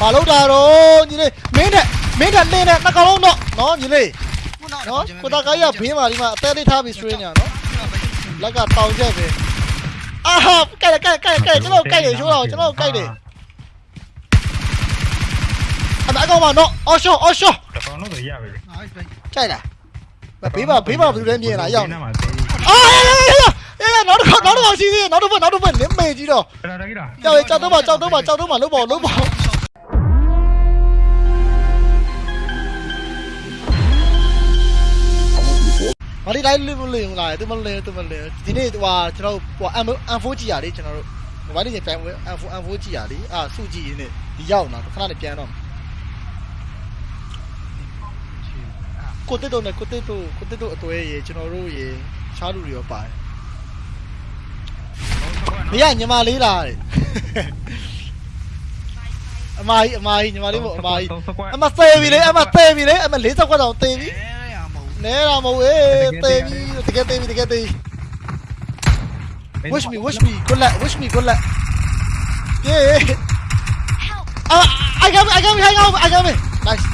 ဘာလို့တာတော့ညီလေးမင်းတက်မင်းတက်လင်းနဲ့နှစ်ကောင်လုံးတော့နော်ညီလေးခုနောက်နော်ကိုတာကားရဘေးမှာဒီမှာအသေးလေးထားပြီး strain ညာနော်လက်ကတောင်ချက်ပဲအာဟာကြိုက်တယ်ကြိုက်တယ်ကြိုက်တယ်ကျွန်တော်ကြိုက်တယ်ရှိုးတော့ကျွန်တော်ကြိုက်တယ်အမအကောင်မနော်အော်ရှောအော်ရှောတကောင်တော့ရပြီလေဟာပဲကြိုက်လားဘေးမှာဘေးမှာဘယ်လိုလဲမြင်လာရောက်နေမှာသေးအာအေးနောက်တစ်ခေါက်နောက်တစ်ခေါက်စီးစီးနောက်တစ်ဖက်နောက်တစ်ဖက်နင်းမေကြီးတော့တယ်ဒါကြီးလားကြောက်ကြောက်တော့ပါကြောက်တော့ပါကြောက်တော့ပါလုံးပါလုံးပါ မလေးလိုက်လို့လို့လာတယ်သူမလေးသူမလေးဒီနေ့ဟိုကျွန်တော်ဟို M4 ကြည့်ရလေကျွန်တော်တို့မိုဘိုင်းလေးပြန်ဝင် M4 M4 ကြည့်ရလေအာစုကြည့်ရင်းနဲ့ဒီရောက်လာခဏနဲ့ပြန်တော့ကိုတက်တော့နဲ့ကိုတက်တော့ကိုတက်တော့အတွေ့ရေကျွန်တော်တို့ရေချားလူတွေရောပါတယ်မရညီမလေးလားတဲ့အမကြီးအမကြီးညီမလေးမို့အမကြီးအမသေးပြီလေအမသေးပြီလေအမ40ခွက်တောင်သေးပြီ အဲရမဟုတ်နဲတာမဟုတ်အေးသေးပြီတကယ်သေးပြီတကယ်သေး wish me wish me good luck wish me good luck yeah ah i got me i got me hang on i got me nice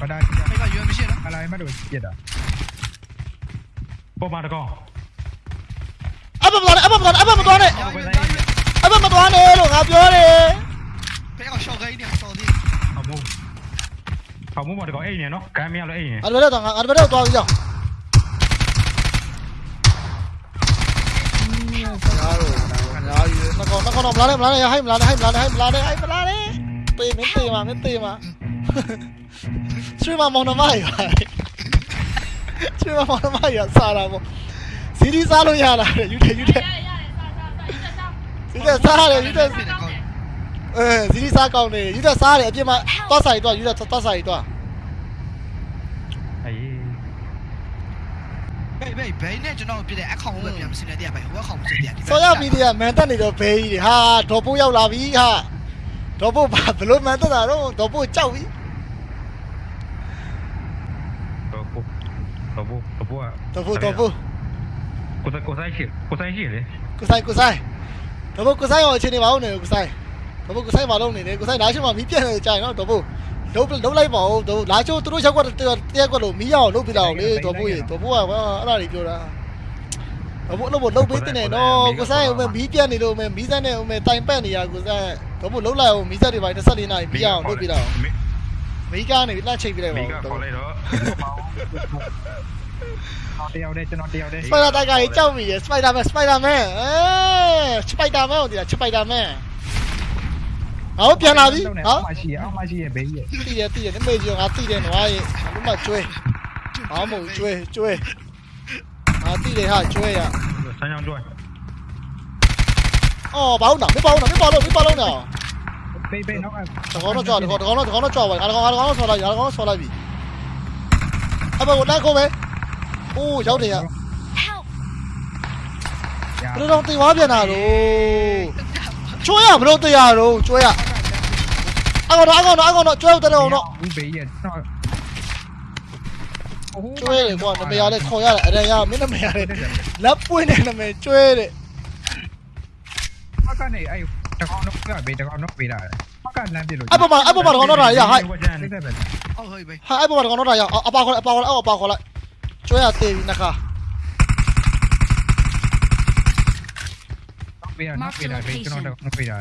ပဒါအဲ့ကရွေးမရှိနော်အလိုက် အမိုးမှာတကောင်အိမ်နေနော်ကမ်းမရလို့အိမ်နေအဲ့လိုတော့ငါအဲ့လိုတော့သွားပြီးကြောက်ညာတော့ညာယူနှကောင်နှကောင်တော့မလာနဲ့မလာနဲ့ဟိုင်းမလာနဲ့ဟိုင်းမလာနဲ့ဟိုင်းမလာနဲ့ဟိုင်းမလာနဲ့တေးမင်းတေးမှာမင်းတေးမှာဆွေးမမောင်နှမရဆွေးမ မောင်နှမရစားတာပေါ့စီဒီစားလို့ရလားယူတယ်ယူတယ်စီဒီစားရတယ်ယူတယ်ဖြစ်နေကောင်းအဲစီဒီစားကောင်းတယ်ယူတယ်စားတယ်အပြစ်မှာသွားဆိုင်သွားယူတယ်သွားဆိုင်သွားအေးဘေးဘေးဘေးနဲ့ကျွန်တော်ပြတဲ့အခေါင်ပဲပြန်မစင်းတဲ့ဗျဟိုအခေါင်မစင်းတဲ့ဆော်ရမီဒီယာမန်တက်နေတော့ဘေးကြီးတွေဟာဒေါ်ပိုးရောက်လာပြီဟာဒေါ်ပိုးဘာဘလို့မန်တက်တာတော့ဒေါ်ပိုးကြောက်ပြီတော့ပို့တော့ပို့တော့ပို့ဒေါ်ပိုးဒေါ်ပိုးကိုဆိုင်ကိုဆိုင်ရှိကိုဆိုင်ရှိလေကိုဆိုင်ကိုဆိုင်ဒေါ်ပိုးကိုဆိုင်ရောအချိန်နေပါဦးနေကိုဆိုင် ဒေါ်ပိုးကိုဆိုင်မလုပ်နေနဲ့ကိုဆိုင်လာရှိမှမီးပြတ်နေကြရင်နော်ဒေါ်ပိုးလုံးလုံးလိုက်ပါဦးဒေါ်လာချိုးသူတို့ချက်ကွက်တရက်ကွက်လို့မီးရအောင်လုပ်ပြလာအောင်လေဒေါ်ပိုးရေဒေါ်ပိုးကအဲ့ဒါတွေပြောတာဒေါ်ပိုးလို့ဘလုံးပေးတင်နေနော်ကိုဆိုင်ဦးမမီးပြတ်နေလို့မမီးစက်နဲ့ဦးမတိုင်ပတ်နေရကိုဆိုင်ဒေါ်ပိုးလုံးလိုက်အောင်မီးစက်တွေပိုင်း24နာရီမီးရအောင်လုပ်ပြလာအောင်မီးကနေလှချိတ်ပြလိုက်ပါမိဦးကဒေါ်ခေါ်ပိုးလိုက်တော့တယောက်တည်းကျွန်တော်တယောက်တည်းစပိုင်ဒါတိုက်ကြီးကြောက်ပြီစပိုင်ဒါမန်စပိုင်ဒါမန်အဲစပိုင်ဒါမန်ဟိုဒီလားစပိုင်ဒါမန် ဟောပြန်လာပြီဟောမရှိရအောင်မရှိရဘေးရတည်ရတည်ရနမေကြီးငါတည်တယ်နွားရေဘုမကျွဲဟောမို့ကျွဲကျွဲငါတည်တယ်ဟာကျွဲရဆန်းချောင်းကျွဲအော်ဘာလို့နာမပေါ့နာမပေါ့လို့မပေါ့လို့နာဘေးဘေးနောက်ကတကောတော့ကြောက်တကောတကောတော့တကောတော့ကြောက်ပါအတကောအတကောတော့ဆော်လိုက်အတကောတော့ဆော်လိုက်ပြီအဘကိုလိုက်ခုံးမယ်အိုးရောက်တယ်ရဘယ်တော့တေးဝါပြန်တာတော့ ကျွဲရဘယ်တော့တေးရတော့ကျွဲရအကောင်တော့အကောင်တော့အကောင်တော့ကျွဲတော့တော့တော့ဦးဘေးရတော့ကျွဲတယ်ကွာနမရလဲခေါ်ရတယ်အရန်ရမင်းနမရလဲလက်ပွင့်နေနမကျွဲတယ်မကနေအဲ့တကောင်တော့ကဘေးတကောင်တော့ပေးတာမကလမ်းပြလို့အပမအပမတော့တော့ရဟိုက်ဟုတ်ဟိုဘေးဟာအပမတော့တော့ရအပါခေါ်အပါခေါ်အပါခေါ်လိုက်ကျွဲရသေးပြီနခါ ပေးတာပေးတာဘေးကျွန်တော်တော့ပေးတာ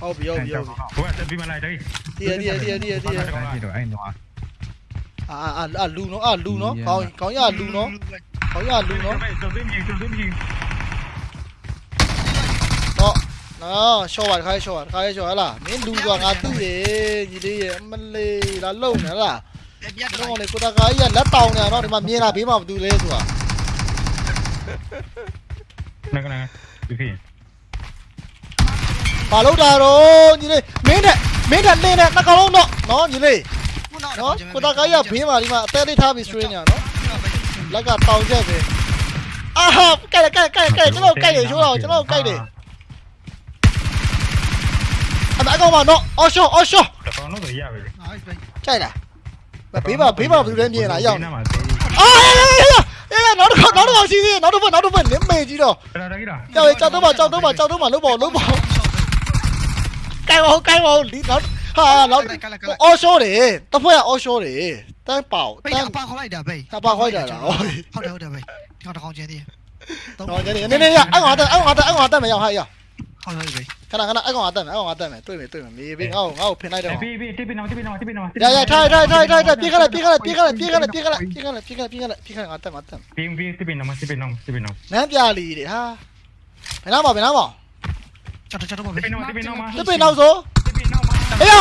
ဟုတ်ပြီဟုတ်ပြီဟုတ်ပြီဘွာတက်ပြီးမလိုက်တယ်တည်ရတည်ရတည်ရတည်ရတည်ရတော့အဲ့တော့အာအာလူနော်အာလူနော်ကောင်းကောင်းရလူနော်ကောင်းရလူနော်တုံးသိမြည်တုံးသိမြည်တော့နော်ရှော့ပါတခါရှော့ပါတခါရှော့ဟလားမင်းလူကငါသိတယ်ညီလေးရဲ့အမလေးလာလုံနေလားပြတ်ဒီတော့ကောင်လေကိုတကာကြီးကလက်တောင်နေတော့ဒီမှာမြင်လာဘေးမှာဘာတူလဲဆိုတာနကနဒီဖြစ် ဘာလို့တာတော့ညီလေးမင်းတက်မင်းတက်လင်းနဲ့နှစ်ကောင်လုံးတော့နော်ညီလေးခုနောက်နော်ကိုတကာကြီးကဘေးမှာဒီမှာအသေးလေးထားပြီး strain ညာနော်လက်ကတောင်ချက်ပဲအာဟာကြိုက်တယ်ကြိုက်တယ်ကြိုက်တယ်ကျွန်တော်ကြိုက်တယ်ရှိုးတော့ကျွန်တော်ကြိုက်တယ်အမအကောင်မနော်အော်ရှော့အော်ရှော့တကောင်တော့ရပြီဟာဘေးကြိုက်လားဘေးမှာဘေးမှာဘယ်လိုလဲမြင်လာရောက်နေမှာသေးအာအေးရနောက်တစ်ခါနောက်တစ်ခါရှိသေးတယ်နောက်တစ်ဖက်နောက်တစ်ဖက်နင်းမေကြီးတော့ဒါဒါကြီးလားကြောက်ကြောက်တော့ပါကြောက်တော့ပါကြောက်တော့ပါလုံးပေါ့လုံးပေါ့ ကိုင်ပါကိုင်ပါဒီနောက်ဟာနောက်အော်ရှော့တယ်တစ်ဖက်ကအော်ရှော့တယ်တန်းပေါဘေးတန်းအပါခေါ်လိုက်တာဘေးအပါခေါ်လိုက်တာလားဟုတ်တယ်ဟုတ်တယ်ဘေးဒီကောင်တစ်ကောင်ကျန်သေးတယ်တော့ကျနေနေနေရအဲ့ကောင်အတက်အဲ့ကောင်အတက်အဲ့ကောင်အတက်မရဟာရဟုတ်တယ်ဘေးခဏခဏအဲ့ကောင်အတက်မယ်အဲ့ကောင်အတက်မယ်တွေ့မယ်တွေ့မယ်မေးဘေးငါ့ကိုငါ့ကိုဖင်လိုက်တော့ဘေးဘေးတိပိနမတိပိနမတိ ချက်တော့ချက်တော့ပဲဒီပင်နောက်ဒီပင်နောက်မှာတပင်နောက်ဆိုဒီပင်နောက်မှာအေးရ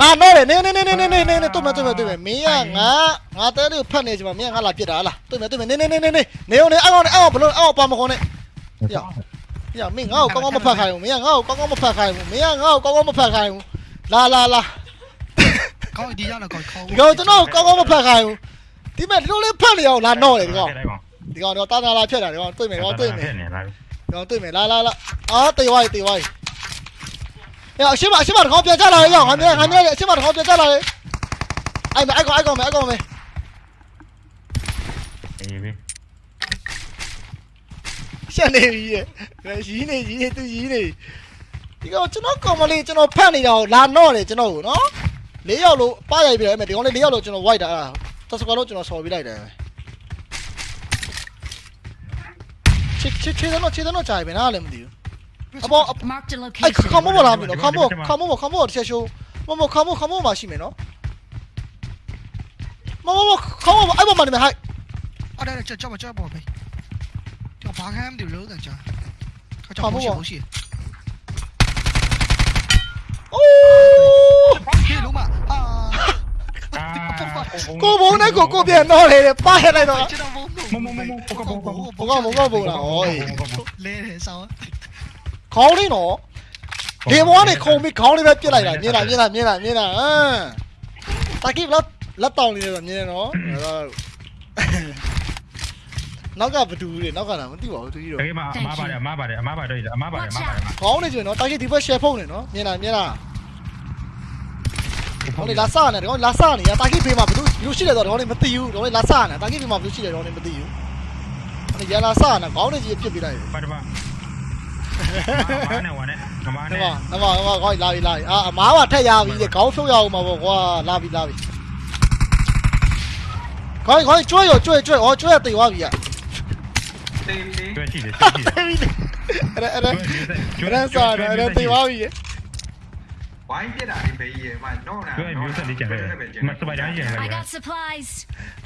ငါတော့နေနေနေနေနေနေနေတွေ့မယ်တွေ့မယ်တွေ့မယ်မင်းကငါငါတဲလေးကိုဖတ်နေကြမှာမင်းကငါလာပြစ်တာလားတွေ့မယ်တွေ့မယ်နေနေနေနေနေနေအောင်နေအောက်အောင်အောက်ဘလို့အောက်ပါမခေါ်နဲ့ရရမင်းငါ့ကိုကောင်းကောင်းမဖတ်ခိုင်းဘူးမင်းကငါ့ကိုကောင်းကောင်းမဖတ်ခိုင်းဘူးမင်းကငါ့ကိုကောင်းကောင်းမဖတ်ခိုင်းဘူးလာလာလာကောင်းဒီရတော့ကောင်းဒီကောင်ကျွန်တော်ကောင်းကောင်းမဖတ်ခိုင်းဘူးဒီမဲ့လူလေးဖတ်လျောက်လာတော့လေဒီကောင်ဒီကောင်တော့တာတာလာဖြတ်တာဒီကောင်တွေ့မယ်တော့တွေ့မယ် ကျွန်တော်တွေ့မယ်လာလာလာအာတေးဝိုင်းတေးဝိုင်းရအရှိမအရှိမတခေါပြန်ကြလာလေရောက်ငါမြဲငါမြဲအရှိမတခေါပြန်ကြလာလေအဲ့မအဲ့ကောင်အဲ့ကောင်မယ်အဲ့ကောင်မယ်အေးဘေးရှက်နေပြီရဲ့ရီးနေရီးနေသူရီးနေဒီကောင်ကျွန်တော်ကောင်မလေးကျွန်တော်ဖတ်နေတာကိုလာတော့တယ်ကျွန်တော်ကိုနော်လေးယောက်လို့ပရိုက်ပြတယ်အဲ့မဲ့ဒီကောင်လေးလေးယောက်လို့ကျွန်တော် white တာတစကွာလို့ကျွန်တော်ဆော်ပြလိုက်တယ် 切切切到那切到那寨边那里没有？阿伯，哎，看木木那边了，看木看木木看木在修，木木看木看木嘛西面了，木木木看木木哎，我嘛里面还。啊，来来，叫叫吧叫吧呗，叫爬开那条路在叫，他叫不行不行。哦，龙马。 ကိုဘုံနဲ့ကိုကိုပြန်တော့လေပါရလိုက်တော့ကျွန်တော်ဘုံမမမမပကပကဘုံကဘုံကဘုံလားဟောလဲတယ်ဆောင်းခေါင်းလေးနော်ဒီဘွားနဲ့ခုံပြီးခေါင်းလေးပဲပြစ်လိုက်တာမြင်လားမြင်လားမြင်လားမြင်လားဟမ်တာကိဘလက်လက်တောင်းနေတယ်မြင်နော်နောက်ကဘဒူတွေနောက်ကလာမသိပါဘူးသူကြီးတော့အေးမအမပါတယ်အမပါတယ်အမပါတယ်အမပါတယ်အမပါတယ်ခေါင်းနေကျွေးနော်တာကိဒီဘက်ရှယ်ဖုန်းနေနော်မြင်လားမြင်လား ဟောလေလာစနေတယ်ဟောလာစနေရတာကိဖေးမှာဘယ်လိုဘယ်လိုရှိလဲတော့ဟောလေမသိဘူးဟောလေလာစနေတာကိဖေးမှာဘယ်လိုရှိလဲတော့ဟောလေမသိဘူးဟောလေရလာစနေခေါင်းနေကြီးပြစ်ပြလိုက်တယ်ပါတပါမနဲ့ဝနဲ့မနနဲ့မနမနမခေါင်းလာပြီလာပြီအာအမားကထက်ရပြီလေခေါင်းဖြုတ်ရအောင်ပါဗောကွာလာပြီလာပြီခေါင်းခေါင်းကျွဲရကျွဲကျွဲဟောကျွဲတိတ်သွားပြီอ่ะကျွဲရှိတယ်ရှိတယ်အဲ့ဒါအဲ့ဒါအဲ့ဒါစားတယ်အဲ့ဒါတိတ်သွားပြီ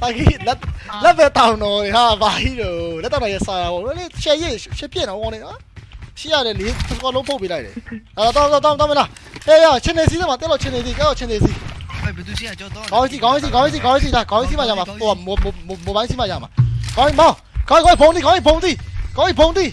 Taki let let the town no ha vai do let the sa wo le che ye che pian no wo ne ha xi ya le li ko lo po bi dai le a da da da da me la e ya chen ne si ma te lo chen ne si ka chen ne si có gì có gì có gì có gì là có gì mà nhà mà. Ủa một một một một bán gì mà nhà mà. Có gì mau có có phóng đi có gì phóng đi. Có gì phóng đi.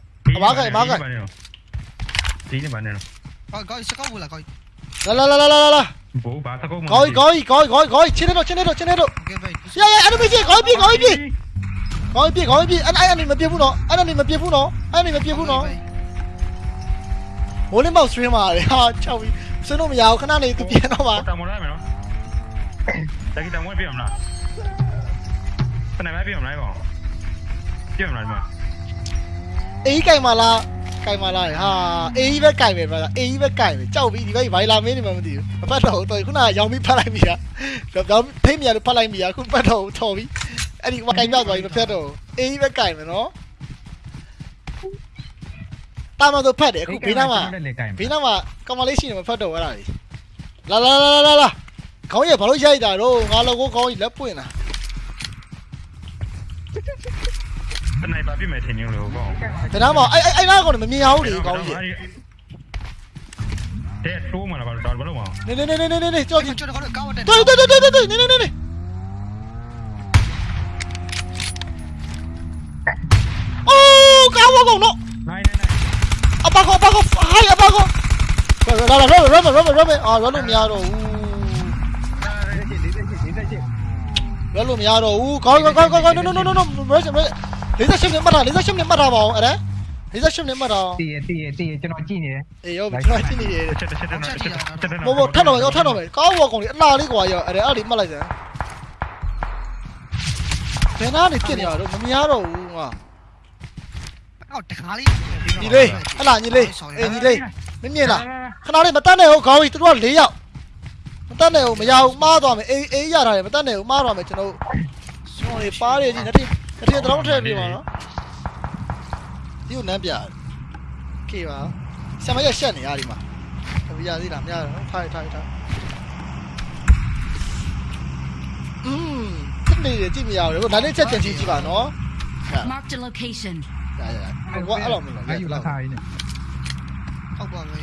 பாக்க cái tí nữa bạn này coi coi sẽ có vui là coi. La la la la la la bố bà ta có coi coi coi coi coi. Trên đây rồi trên đây rồi trên đây rồi. Yeah yeah anh bị gì? Coi bị coi bị coi bị coi bị anh anh anh mà bia phun nó anh anh mà bia phun nó anh anh mà bia phun nó muốn lên bao stream mà. Đấy ha chào xin lỗi mày cái này tụi bia nó mà. Tao muốn đấy mày nó tại tao muốn bia mà cái này mày bia mà lại bỏ bia mà lại mà. အေးကြိုင်မလားကြိုင်မလားဟာအေးပဲကြိုင်ပဲဗျာအေးပဲကြိုင်ပဲကြောက်ပြီဒီဘက်ဘိုင်လာမင်းနေမှမသိဘူးမဖတ်တော့တော်ခုနကရောင်ပြီးဖတ်လိုက်ပြီဟာရောင်ဖိမရလို့ဖတ်လိုက်ပြီဟာခုဖတ်တော့ထော်ပြီအဲ့ဒီကကြိုင်ပြသွားပြီမဖတ်တော့အေးပဲကြိုင်မယ်နော်တာမတော့ဖတ်တယ်အခုဘေးနားမှာဘေးနားမှာကမလေးရှိနေမဖတ်တော့အဲ့ဒါလေလာလာလာလာလာခေါင်းရဘာလို့ရိုက်တာတော့ငါလောကိုခေါင်းကြီးလက်ပွင့်တာ စနိုက်ပါပြစ်မယ်ထင်နေလို့ကောင်းတနားမောင်အဲ့အဲ့အဲ့နားကောင်မမြင်ရဘူးလေကောင်းကြီးတဲ့တိုးမှလာပါတော့ဘာလို့မအောင်နေနေနေနေနေကြောက်ကြီးတော်တော်ကောင်းတယ်တော်တော်တော်တော်နေနေနေနေအိုးကောင်းကောင်းနော်နိုင်နိုင်နိုင်အပါကောအပါကောဟိုင်းအပါကောလာလာရောရောရောရောအာရောလို့မရတော့ဘူးရောလို့မရတော့ဘူးကောင်းကောင်းကောင်းကောင်း no no no no no မရမရ 48နဲ့မှတ်တာ48နဲ့မှတ်တာပါအောင်အဲ့ဒါ48နဲ့မှတ်တာအောင်တည်ရတည်ရတည်ရကျွန်တော်ကြည့်နေတယ်အေးရောကျွန်တော်ကြည့်နေတယ်ချက်ချက်ချက်ချက်ချက်ဘောဘောထပ်တော့ရောထပ်တော့မယ်ကောင်းဘောကောင်လေးအလားလေးကွာရောအဲ့ဒါအဲ့ဒီမှတ်လိုက်စမ်းဘယ်နာနေဖြစ်နေရတော့မမြင်ရတော့ဘူးငါအော်တခါလေးညီလေးဟလာညီလေးအေးညီလေးမမြင်လားခဏလေးမတတ်နဲ့ဟုတ်ခေါင်းကြီးသူတို့က၄ယောက်မတတ်နဲ့ဟုတ်မရဘူးမှားသွားမယ်အေးအေးရတာလေမတတ်နဲ့ဟုတ်မှားသွားမယ်ကျွန်တော်စွန်လေးပါတယ်ကြီးနှစ်ထည့် နှစ်ထည့်တော့ထည့်ပြပါနော်ဒီကိုနမ်းပြကေပါဆံမရရှက်နေရဒီမှာတပီရသေးလားမရတော့ထိုင်ထိုင်ထိုင်อืมနေကြည့်မရဘူးဒါနဲ့ချက်ပြန်ကြည့်ကြည့်ပါနော် Marked a location. ရရရဟိုအဲ့လိုမလို့အဲ့ယူလာထားရင်းနဲ့ဟုတ်ပါမယ်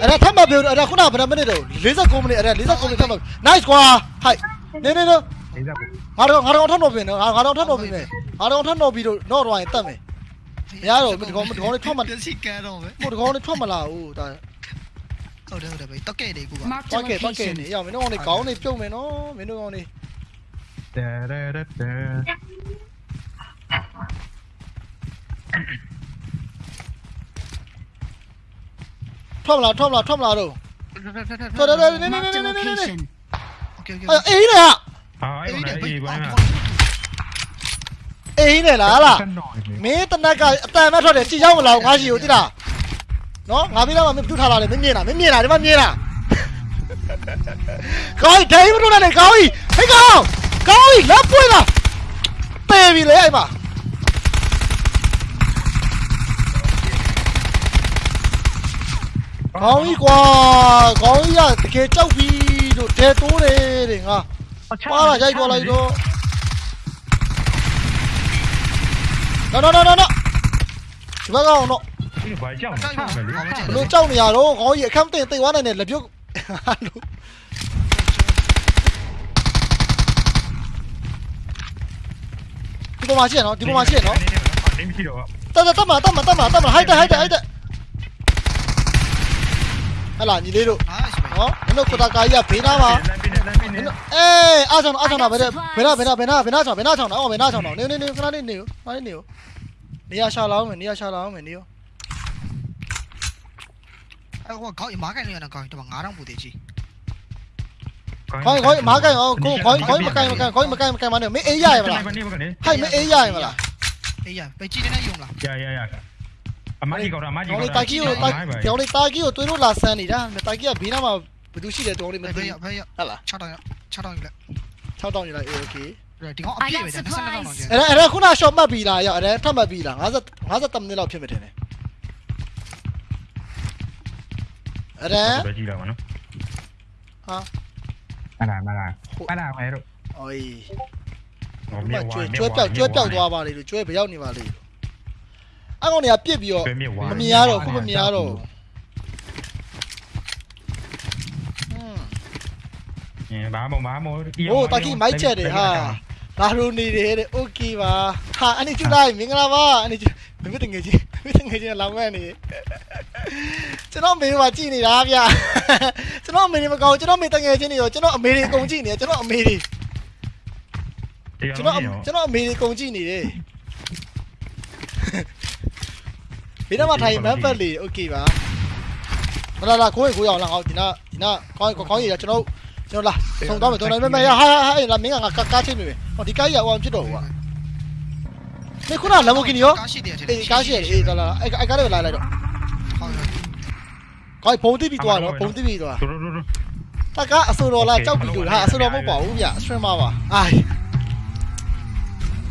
အဲ့ဒါထပ်မပြောအဲ့ဒါခုနကဘယ်နှမိနစ်တော့49မိနစ်အဲ့ဒါ49မိနစ်ထပ်မ nice ကွာဟိုက်နေနေနေလေးစားကို ငါတော့ငါတော့ထပ်တော့ပြင်နော်ငါတော့ထပ်တော့ပြင်မယ်ငါတော့ထပ်တော့ပြီးတော့တော့တော့ရင်တတ်မယ်မရတော့ဒီကောင်ဒီကောင်လေးထွက်မလာစီကဲတော့ပဲဟိုဒီကောင်လေးထွက်မလာဘူးဒါဟုတ်တယ်ဟုတ်တယ်ပဲတော့ကဲတယ်ကူပါတော့ကဲတော့ကဲနေရမင်းတို့ကောင်လေးခေါင်းလေးပြုတ်မယ်နော်မင်းတို့ကောင်လေးတဲရဲတဲထွက်မလားထွက်မလားထွက်မလားတော့ထွက်ထွက်ထွက်ထွက်နေနေနေနေနေနေ Okay okay အေးနေတာ အဲ့ကောင်လေးအေးဘာလဲအေးနေလားလားကန်တော့လေမင်းတနက်ကအတန်မဲ့ထွက်တယ်ကြည်ရောက်မလာငါရှိကိုတိလားနော်ငါပြီးတော့မင်းပြုတ်ထားလာတယ်မင်းမြင်လားမင်းမြင်လားဒီမှာမြင်လားကောင်းဒိုင်းမလို့နဲ့ကောင်းကြီးဟဲ့ကောင်းကောင်းကြီးလက်ပွင့်လားပေပြီလေအဲ့မှာကောင်းကြီးကွာကောင်းကြီးကတကယ်ကြောက်ပြီလို့တဲတိုးတယ်တဲ့ငါ ပါလာရိုက်သွားလိုက်တော့နော်နော်နော်နော်ဒီဘက်ကောင်တော့ဒီဘာကြောက်နေတယ်လေဘလို့ကြောက်နေရတော့ခေါင်းကြီးအခမ်းတင်တိတ်သွားနိုင်တယ်လက်ပြုတ်လို့ဒီပေါ်မှာရှိရနော်ဒီပေါ်မှာရှိရနော်ဒီမရှိတော့တက်တက်တက်မှာတက်မှာတက်မှာတက်မှာဟိုက်တက်ဟိုက်တက်ဟိုက်တက်ဟလာညီလေးတို့ nice ပဲနော်မင်းတို့ကိုတာကာကြီးကဘေးနားမှာ လမ်းပြနေလမ်းပြနေအေးအားဆောင်အားဆောင်တာဘယ်ဘယ်နာဘယ်နာဘယ်နာဘယ်နာဆောင်ဘယ်နာဆောင်တော့ဘယ်နာဆောင်တော့နေနေနေခဏလေးနေခဏလေးနေနေရရှာလာအောင်မယ်နေရရှာလာအောင်မယ်နေရောအဲ့ဟိုကောင်းမားကန်နေရတာကောင်းတော့9000ပူသေးကြီးခေါင်းခေါင်းမားကန်အောင်ကိုခေါင်းခေါင်းမကန်မကန်ခေါင်းမကန်မကန်မနဲ့မင်းအေးရရမလားမနေမကနေဟိုက်မအေးရရမလားအေးရပဲကြည့်နေ နေယုံလား ရရရအမကြီးကောအမကြီး တော ကော င်းလေးတာကီကိုတာတောင်းလေးတာကီကိုတွေးလို့လာဆန်းနေတာတာကီကဘေးနားမှာဘယ်သူရှိတယ်တောင်းလေးမ ဘယ် သိ ရ ဘူး ဘယ်ရ ဟုတ်လား 6တောင်းရ6တောင်းယူလိုက် 6တောင်းယူလိုက်โอเค ဒီကောင်အပြည့်ပဲ22တောင်းကျန် အဲ့ဒါအဲ့ဒါခုန shot မှတ်ပြီးလားရအဲ့ဒါထပ်မှတ်ပြီးလား50 50မိနစ်လောက်ဖြစ်မှထင်တယ်အဲ့ဒါ ပဲကြည့်လာပါနော် အဲ့ဒါမလားအဲ့ဒါမဲတို့ အိုး ဟော ကျွ မြေ ဲ ဝါ ကျွဲပြောက်ကျွဲပြောက်သွားပါလေလို့ကျွဲဘယ်ရောက်နေပါလေအကောင်တွေကပြစ်ပြီးတော့ ကျွဲမြေဝါ မမြင်ရတော့ခုမမြင်ရတော့ ဟွန်း ဘာမဘာမ โอ้ตะกี้ไม้เจ็ดดิฮะลาโรနေတယ်တဲ့โอเคပါဟာအနိကျလိုက်မင်္ဂလာပါအနိကျမင်းတငယ်ချင်းမင်းတငယ်ချင်းလောင်းမဲ့နေကျွန်တော်မေမှာကြည်နေတာဗျကျွန်တော်မေနေမကောင်းကျွန်တော်မေတငယ်ချင်းတွေရောကျွန်တော်အမေတွေအကုန်ကြည့်နေတယ်ကျွန်တော်အမေတွေကျွန်တော်ကျွန်တော်အမေတွေအကုန်ကြည့်နေတယ်ဘယ်တော့မှထိုင်မန်ဖက်လေโอเคပါလာလာကိုယ်ကိုရအောင်လာအောင်ဒီနာဒီနာကောင်းကောင်းရကျွန်တော် ကျွန်တော်လာဆုံးတော့မယ်ကျွန်တော်မမရဟာဟာလာမင်းကငါကားချင်းနေမယ်ဟောဒီကားကြီးကဟိုဖြစ်တော့ဟိုကနေခုနလမ်ဘိုဂီနီရောကားရှိတယ်အေးကားရှိတယ်အေးလာလာအဲ့အဲ့ကားလေးလာလိုက်တော့ဟုတ်ကောင်းဘုံတိပြီးသွားတော့ဘုံတိပြီးသွားတို့တို့တို့တကအဆူတော်လားကြောက်ပြီးလို့ဟာအဆူတော်မဟုတ်ပါဘူးဗျစထရမပါအိုင်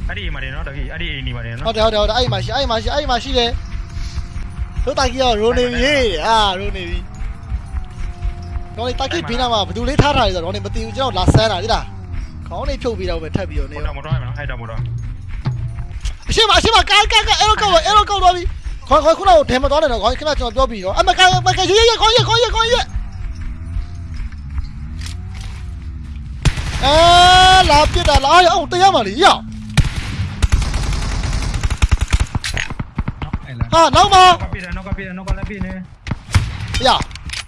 အဲ့ဒီမှာနေနော်တကီအဲ့ဒီအိမ်နေမှာနေဟုနော်တ်တယ်ဟုတ်တယ်ဟုတ်တယ်အဲ့မှာရှိအဲ့မှာရှိအဲ့မှာရှိတယ်တို့တာကြီးရောရိုနေပြီအာရိုနေပြီ တော့လေတာကြီးဘေးနားမှာဘယ်သူလေးထားထားလဲဆိုတော့တော့မသိဘူးကျွန်တော်လာဆန်းတာလေလားခေါင်းလေးဖြုတ်ပြီးတော့ပဲထပ်ပြီးတော့နေမော်ရောတော်မော်တော်မနော်အဲ့တော့မော်တော်အရှိမအရှိမကားကားကားအဲ့လိုကောက်အဲ့လိုကောက်သွားပြီခေါင်းခေါင်းခုနကဒဲမသွားတယ်နော်ခေါင်းခဏကျွန်တော်ပြောပြီးတော့အမကားမကားရေးရေးခေါင်းရေးခေါင်းရေးခေါင်းရေးအဲလာပြစ်တာလာအောင်တရားမလေးရောက်နေလားဟာနောက်မှာနောက်ကပြေးတယ်နောက်ကပြေးတယ်နောက်ကလည်းပြေးနေပြ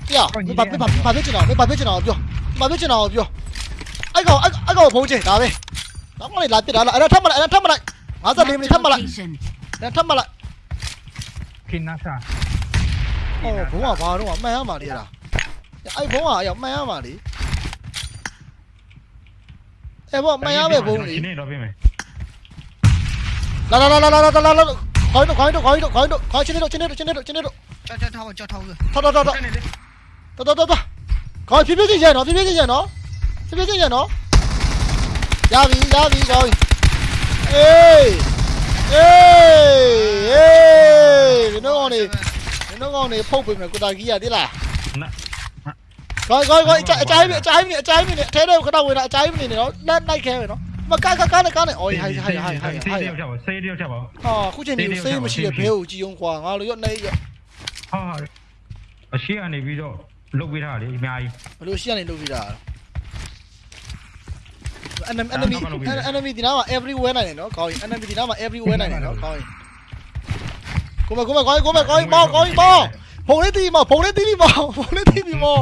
ပြမဘာမဘာဘာဖြစ်ချင်တော့မဘာဖြစ်ချင်တော့ပြောမဘာဖြစ်ချင်တော့ပြောအဲ့ကောင်အဲ့ကောင်ဖုံးချင်ဒါပဲနောက်မှလည်းလာပြစ်တာလားအဲ့ဒါထပ်မလိုက်အဲ့ဒါထပ်မလိုက်54မိနစ် Marked ထ a ပ်မလိုက် location. အဲ့ထပ်မလိုက်ခင်းနာစာဟောဘုံကဘာတော့မှန်ရမှာလေအဲ့ဒါအဲ့ဘုံကအဲ့မှန်ရမှာလေအဲ့ဘောမှန်ရပဲဘုံလေဒီနေ့တော့ပြေးမယ်လာလာလာလာလာလာလာလာခေါင်း တော့ခေါင်းတော့ခေါင်းတော့ခေါင်းတော့ခေါင်းချင်းတော့ချင်းတော့ချင်းတော့ချင်းတော့ကြောက်ကြောက်ထားပါကြောက်ထားဦးထောက်ထောက်ထောက်ထောက်တော်တော်တော်တော်ခေါင်းဖြည်းဖြည်းချင်းရနော်ဖြည်းဖြည်းချင်းရနော်ဖြည်းဖြည်းချင်းရနော်ရပြီရပြီခေါင်းအေးအေးအေးဒီတော့နေဒီတော့နေဖုတ်ပေးမယ်ကိုတာကြီးရတိလားနာခေါင်းခေါင်းခေါင်းအချိုင်းအချိုင်းအချိုင်းအချိုင်းနေအထဲထဲခဏဝင်တာအချိုင်းနေနေနော်လက်လိုက်ခဲမယ်နော်မကားကားကားနဲ့ကားနဲ့အော်ဟိုင်ဟိုင်ဟိုင်ဟိုင်ဟိုင်ဆေးဟိုင်တယောက်ချက်ပါဆေးတယောက်ချက်ပါဟာခုချိန်ဒီစေးမရှိတဲ့ဘဲကိုကြည်အောင်ကွာငါတို့ရောနေရဟာအရှိကနေပြီးတော့ လုတ်ပေးထားတယ်အများကြီးဘလို့ရှိရနေလုပ်ပြီးတာ enemy enemy enemy ဒီနားမှာ everywhere နိုင်တယ်နော်ကောင်းရင် enemy ဒီနားမှာ everywhere နိုင်တယ်နော်ကောင်းရင်ကိုမကိုမကောင်းကိုမကောင်းမောကောင်းမောဖုန်လေးတီးမောဖုန်လေးတီးမောဖုန်လေးတီးမော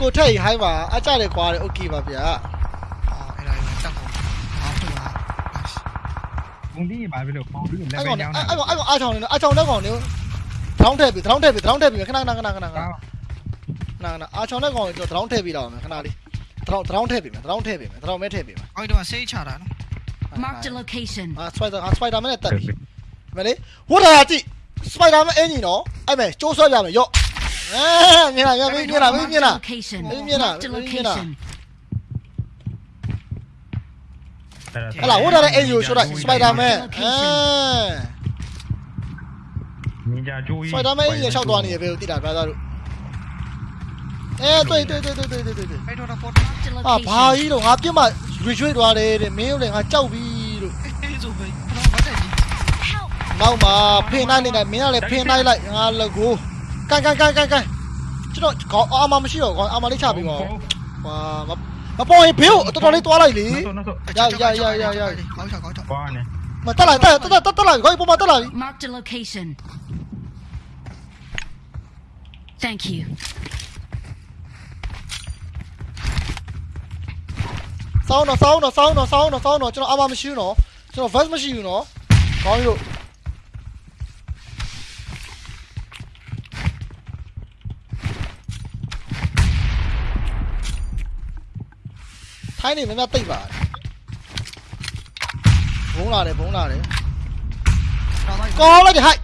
ကိုထိုက်ဟိုင်းပါအကြတယ်ကွာတယ် okay ပါဗျာအော်အဲ့ဒါရောကြောက်ပါအားထုတ်ပါဘုံဒီဘာဖြစ်လို့ပေါင်းပြီးလက်အဲ့ပဲကောင်ညောင်းအဲ့တာကောင်အဲ့ကောင်အားချောင်းနေနော်အားချောင်းတဲ့ကောင်နေ ထောင်းထည့်ပြီထောင်းထည့်ပြီထောင်းထည့်ပြီခဏခဏခဏခဏခဏခဏခဏအားချောင်းတဲ့ကောင်ကျွန်တော်ထောင်းထည့်ပြီးတော့မယ်ခဏလေးထောင်းထောင်းထည့်ပြီမယ်ထောင်းထည့်ပြီမယ်ထောင်းမဲထည့်ပြီမယ်အော်ဒီတော့ဆေးချတာနော် Marked a location. အာစပိုက်ဒါစပိုက်ဒါမဲနဲ့တက်ပြီမလေးဝတ်တာကြည့်စပိုက်ဒါမဲအင်ဂျင်နော်အဲ့မဲ့ကျိုးဆွဲပြမယ်ရော့အဲမြင်လားမြင်မြင်လားမြင် Marked a လား location. Ê, miên à? Marked a Ê, miên à? location. ဟလာဝတ်တာတဲ့အင်ဂျင်ကိုဆွဲလိုက်စပိုက်ဒါမဲအဲ ညင်ကြကြိုးကြီးစပိုက်ဒါမဲအင်ဂျင်လျှောက်သွားနေရပဲကိုတိတာဗျာသားတို့အဲတွေ့တွေ့တွေ့တွေ့တွေ့တွေ့တွေ့အဲ့တော့ပေါ် Marked a အာဘာ location. ကြီးတော့ငါပြစ်မှရွေရွေသွားတယ်တဲ့မင်းတို့လည်းငါကြောက်ပြီလို့အေးဆိုပဲတော့ဘာတဲ့ဒီ Help! နောက်မှာဖင်နိုင်နေတယ်မင်းကလည်းဖင်နိုင်လိုက်ငါလကိုကန်ကန်ကန်ကန်ကန်ကျွန်တော်ခေါင်းအာမမရှိတော့ခေါင်းအာမလေးချပြီးပါဦးဟာမမပေါ်ရင်ဘေးကိုတော်တော်လေးသွားလိုက်လေနောက်နောက်ကောင်းချောက်ကောင်းချောက်ဘာနဲ့ 咪得啦，得得得得得，可以不嘛得啦。Mark the location. Thank you. 烧呢？烧呢？烧呢？烧呢？烧呢？这那阿妈没修呢，就那房子没修呢，搞哟。太你人那对吧？ ဘုံလာတယ်ဘုံလာတယ်ကောင်းလိုက်တယ်ဟိုက်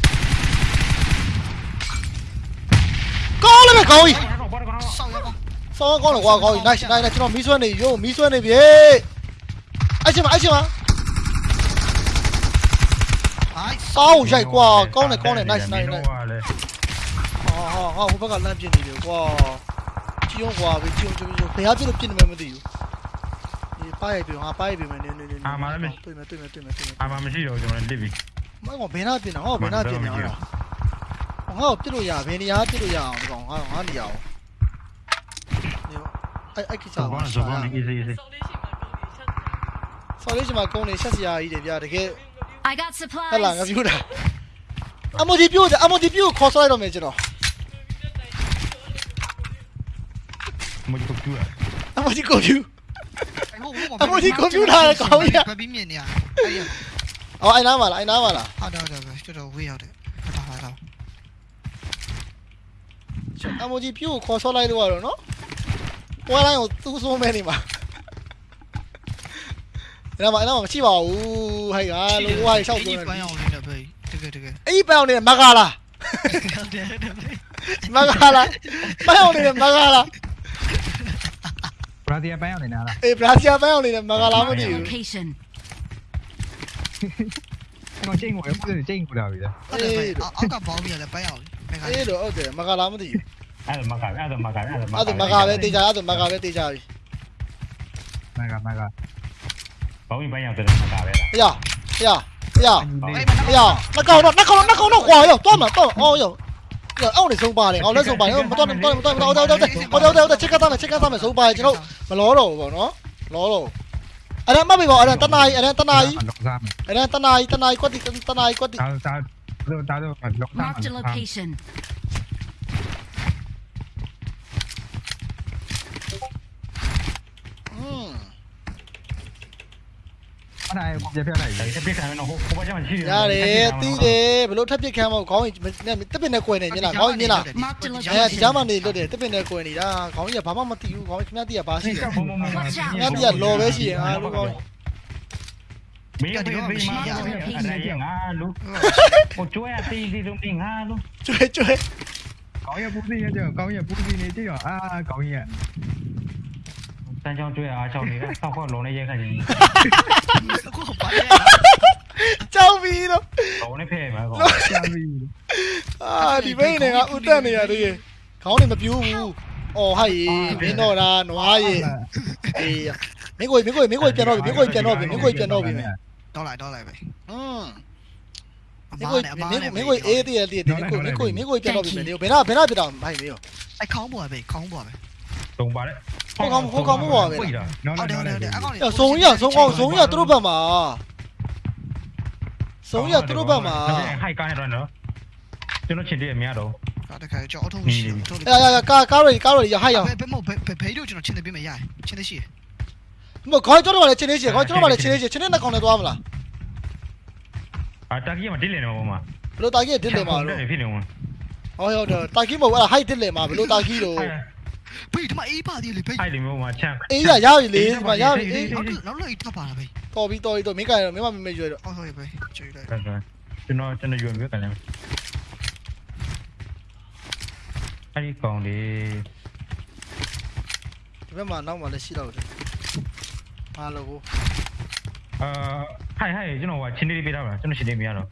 ကောင်းလိုက်မယ်ကောင်းကြီးဘာတော့ဘာတော့ဆောက်ရပါစောင်းကောင်းလို့ကွာကောင်းကြီး nice nice ကျွန်တော်မီးဆွဲနေရိုးမီးဆွဲနေပြီအဲ့ချင်းမအဲ့ချင်းမဟိုင်းစောင်းရိုက်ကွာကောင်းတယ်ကောင်းတယ် nice nice nice ဟာလေဟာဟာဟာဟိုဘက်ကလမ်းပြနေတယ်ကွာကြည့်အောင်ကွာဘေးကြည့်အောင်ကြည့်အောင်ဘယ်ဟာပြလို့ပြနေမှမသိဘူးဒီ ပါရိုက်ပြီငါပါရိုက်ပြီမယ်နေနေနေတွေ့မယ်တွေ့မယ်တွေ့မယ်တွေ့မယ်အာမမရှိတော့ကျွန်တော်လစ်ပြီမဟုတ်ဘယ်နာပြင်တာဟောဘယ်နာပြင်တာဟာဟောပြလို့ရဘယ်နေရာပြလို့ရအောင်ဒီကောင်ငါငါနေရအောင်အဲ့အဲ့ကိစ္စဇောပါဘောဇောဘောနေ easy easy ဆော်လေးချင်မှာကုန်းနေဆက်စရာကြီးတယ်ဗျာတကယ် I got ဟဲ့လားငါ supplies. ပြောတာအမိုဒီပြို့အမိုဒီပြို့ခေါ်ဆော်လိုက်တော့မယ်ကျွန်တော်မကြည့်ဘူးလား အမိုဒီကွန်ပျူဘပြီးမြင်နေရအဲ့ရအော်အိုင်နာမှာလားအိုင်နာမှာလားဟုတ်တယ်ဟုတ်တယ်တော်တော်ဝေးရောက်တယ်ဟုတ်တာဟုတ်တာအမိုဒီပြို့ခေါ်ဆော်လိုက်လို့ရတော့နော်ပွဲတိုင်းကိုသူ့ဆိုးမဲနေမှာအဲ့မှာအဲ့မှာမရှိပါဘူးဟဲ့ကလောကကြီးရှောက်သွင်းပန်းတယ်အောင်လေးနဲ့ပဲတကယ်တကယ်အဲ့ဒီပန်းအောင်နေတဲ့မကာလာဟုတ်တယ်ဟုတ်တယ်မကာလာပန်းအောင်နေတဲ့မကာလာ ဘရာဒီယာပိုင်းအောင်နေတာလားအေးဘရာဇီးပန်းအောင်နေတဲ့မကာလာမ Marked သိ a ဘူး location. အဲ့တော့ချိန်ကိုရပုံစံချိန်ကိုလာပြီလားဟုတ်တယ်အောက်ကဘောင်းပြရလဲပန်းအောင်လေးမကအေးတော့ဟုတ်တယ်မကာလာမသိဘူးအဲ့ဒါမကအဲ့ဒါမကအဲ့ဒါမကအဲ့ဒါမကာပဲတေချာအဲ့ဒါမကာပဲတေချာပြီမကမကဘောင်းပိုင်းရတယ်မကပဲလားဟေးဟေးဟေးအဲ့မဟေးနှကောင်တော့နှကောင်တော့နှကောင်တော့ကွာရောတော့မှာတော့အော်ရောရော အောက်နေဆုံးပါတယ်အောက်လည်းဆုံးပါတယ်မတော်မတော်မတော်မတော်တော်တော်တော်တော်တော်ချက်ကသားမယ်ချက်ကသားမယ်ဆုံးပါတယ်ကျွန်တော်မလောတော့ဘူးပေါ့နော်လောတော့အဲ့ဒါမှတ်ပြီပေါ့အဲ့ဒါတနာကြီးအဲ့ဒါတနာကြီးလုံးစားမယ်အဲ့ဒါတနာကြီးတနာကြီးကွက်တိတနာကြီးကွက်တိဒါဒါဒါတော့လုံးစား Marked a location. อืม အဲ့ဒါကိုပြပြလိုက်ဒါတစ်ပြစ်ခံရတော့ဟိုဟိုဘက်ကျမှရှိတယ်ရတယ်တီးတယ်ဘလို့ထပ်ပစ်ခံမဟုတ်ခေါင်းကြီးတက်ပင်နဲ့ကွယ်နေမြင်လားခေါင်းကြီးမြင်လား Marked a အဲ location. ဒီကြားမှနေလွတ်တယ်တက်ပင်နဲ့ကွယ်နေတာခေါင်းကြီးကဘာမှမသိဘူးခေါင်းကြီးခင်ဗျားတီးက တီးကလော်ပဲရှိရင်အားလုံးခေါင်းကြီးမင်းတို့ဒီမှာအဲ့ဒါငါလူဟိုကျွဲအတီးစီလုံးငါလူကျွဲကျွဲကောင်းရပူစီရကြကောင်းရပူစီနေကြရောအာကောင်းရတန်းချောင်းကျွဲအားချောင်းနေတာဆောက်ခေါက်လုံးနဲ့ရဲခန့်ကြီးကိုပါလေကြောက်ပြီတော့ဘောနဲ့ဖဲမှာကောရှာပြီအာဒီဘိန်းနေကဥတက်နေရတည်းခေါင်းနေမပြူးဘူးအော်ဟာရေမင်းတော့ဒါနွားရေအေးမင်းကိုမင်းကိုမင်းကိုပြန်တော့ပြီမင်းကိုပြန်တော့ပြီမင်းကိုပြန်တော့ပြီတော့လိုက်တော့လိုက်ပဲอืมအမင်းမားကိုနဲ့အမမားင်းနဲ့ကိုမင်းကိုအေးတည်းတည်းမင်းကိုမင်းကိုမင်းကိုပြန်တော့ပြီမင်းဘယ်တော့ဘယ်တော့ပြတော့မိုက်မင်းရောအခေါင်းပေါ်ပဲခေါင်းပေါ်ပဲ တုံပါလေဟုတ်တယ်ဟုတ်တယ်အကောင်။ဆုံရဆုံအောင်ဆုံရသူတို့ဘက်မှာဆုံရသူတို့ဘက်မှာဟိုက်ကားနေတော့နော်ကျွန်တော်ချင်တယ်အများတော့ဒါတခါကြောက်ထုံးရှိထုံး။အဲကာကားရကားရရဟိုက်အောင်ဘယ်ဘယ်မဘယ်ဘယ်တို့ကျွန်တော်ချင်းတယ်ပြမရချင်းတယ်ရှိ။မခေါင်းကျွန်တော်ကလည်းချင်းနေချင်ခေါင်းကျွန်တော်ကလည်းချင်းနေချင်ချင်းနေနှစ်ကောင်နဲ့သွားမလားအာတာကြီးကမဒစ်လေနော်ဘုံမှာ။ဘယ်လိုတာကြီးဒစ်လေမှာလို့ဖြစ်နေဝင်။ဟောဟုတ်တယ်တာကြီးမဟုတ်အဲ့ဟိုက်ဒစ်လေမှာဘယ်လိုတာကြီးလို့ ဘေးဒီမှာအေးပါသေးလေဘေးဟိုက်လေမျိုးမှာချမ်း အေးရရပြီလေဒီမှာရပြီအေးနောက်နောက်လိုက်ထပ်ပါလားဘေးတော်ပြီတော်ပြီတော်မင်းကလည်းမင်းမမမေ့ရွယ်တော့အော်ဟုတ်ပြီဘေးကျွေးလိုက်ကျွန်တော်ကျွန်တော်ယူပြီးကန်တယ်အဲ့ဒီကောင်လေးဒီဘက်မှာနောက်မှလည်းရှိတော့တယ်။အားလို့ကိုအာဟိုက်ဟိုက်ကျွန်တော်ကချင်းလေးပေးထားပါကျွန်တော်ချင်းလေးမရတော့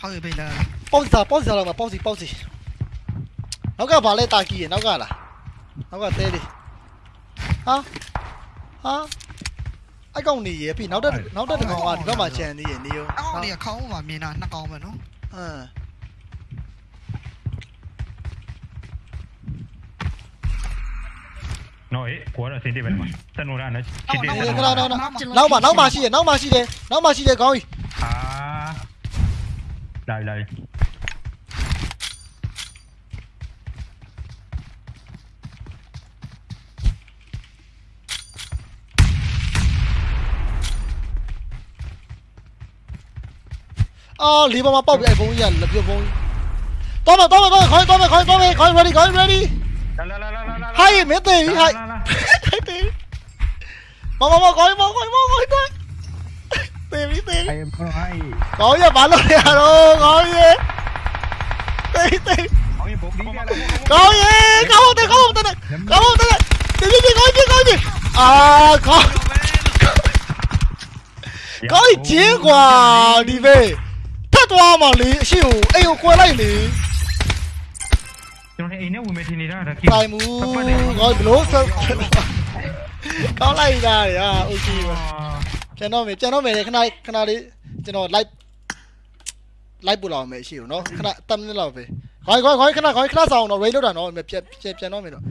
ဟုတ်ပြီဘေးလာပေါ့စီစားပေါ့စီစားတော့မှာပေါ့စီပေါ့စီ။နောက်ကဘာလဲတာကြီးရနောက်ကလား။ နောက်ကတဲလေး။ဟာဟာအကောင်နေရပြီနောက်တက်နောက်တက်တကောင်ကဒီဘက်မှာချန်နေရနေရောအကောင်လေးခေါင်းမှာမြင်တာနှစ်ကောင်ပဲနော်အင်းနော်အေးကိုကတော့စင်တေးပဲမှာတန်လို့ရနော်ချင်းတေးဒီခဏတော့နောက်မှာနောက်မှာရှိတယ်နောက်မှာရှိတယ်နောက်မှာရှိတယ်ခေါင်းကြီးအာလာလာ အော်လီပေါ်မှာပေါက်ပြီအဲ့ဘုံကြီးကလက်ပြုတ်ဘုံကြီးတော့မတော့မတော့ခေါင်းတော့မခေါင်းတော့မခေါင်း ready ခေါင်း ready လာလာလာလာလာဟိုင်းမင်းသေးပြီဟိုင်းဟိုင်းသေးမမမခေါင်းမခေါင်းမခေါင်းတော့သေးပြီသေးပြီအဲ့ဘောဟိုင်းခေါင်းရဘာလို့ရတော့ခေါင်းရသေးသေးကောင်းရပုံဒီကလည်း သွားမှလေအရှိကိုအိမ်ကိုကွယ်လိုက်လေ ကျွန်တော်အိမ်နဲ့ဝင်မထင်နေတာဒါ တိုင်မူခေါင်းဘလို့ဆက်ကောင်းလိုက်တာရာโอเคပါကျွန်တော်မေကျွန်တော်မေခဏခဏလေးကျွန်တော် live live ပို့လာမယ်ရှိဦးเนาะခဏ10မိနစ်လောက်ပဲခေါင်းခေါင်းခေါင်းခဏခေါင်းခဏဆောင်တော့ raid လောက်တာเนาะပြန်ပြန်ပြန်တော့မေတော့